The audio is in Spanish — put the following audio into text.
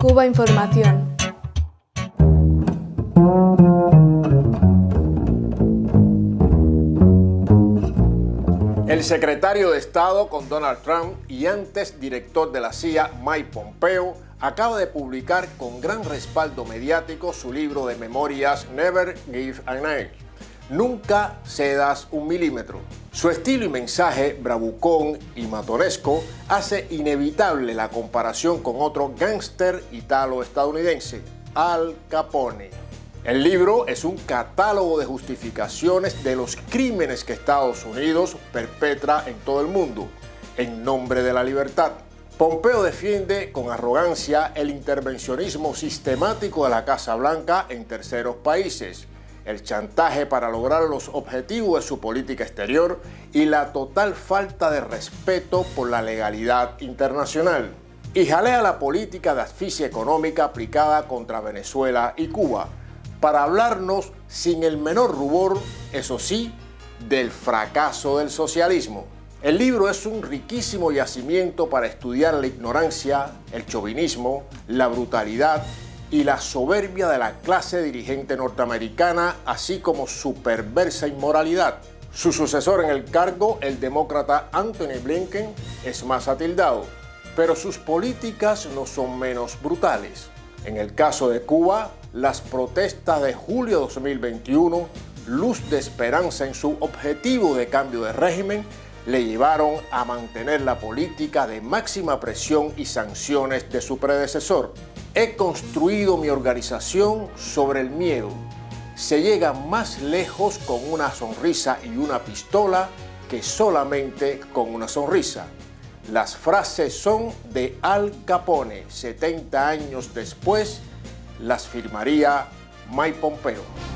Cuba Información. El secretario de Estado con Donald Trump y antes director de la CIA, Mike Pompeo, acaba de publicar con gran respaldo mediático su libro de memorias Never Give an Inch. Nunca cedas un milímetro. Su estilo y mensaje bravucón y matonesco hace inevitable la comparación con otro gángster italo-estadounidense, Al Capone. El libro es un catálogo de justificaciones de los crímenes que Estados Unidos perpetra en todo el mundo, en nombre de la libertad. Pompeo defiende con arrogancia el intervencionismo sistemático de la Casa Blanca en terceros países, el chantaje para lograr los objetivos de su política exterior y la total falta de respeto por la legalidad internacional. Y jalea la política de asfixia económica aplicada contra Venezuela y Cuba, para hablarnos sin el menor rubor, eso sí, del fracaso del socialismo. El libro es un riquísimo yacimiento para estudiar la ignorancia, el chauvinismo, la brutalidad y la soberbia de la clase dirigente norteamericana, así como su perversa inmoralidad. Su sucesor en el cargo, el demócrata Anthony Blinken, es más atildado, pero sus políticas no son menos brutales. En el caso de Cuba, las protestas de julio de 2021, luz de esperanza en su objetivo de cambio de régimen, le llevaron a mantener la política de máxima presión y sanciones de su predecesor. He construido mi organización sobre el miedo. Se llega más lejos con una sonrisa y una pistola que solamente con una sonrisa. Las frases son de Al Capone, 70 años después las firmaría Mike Pompeo.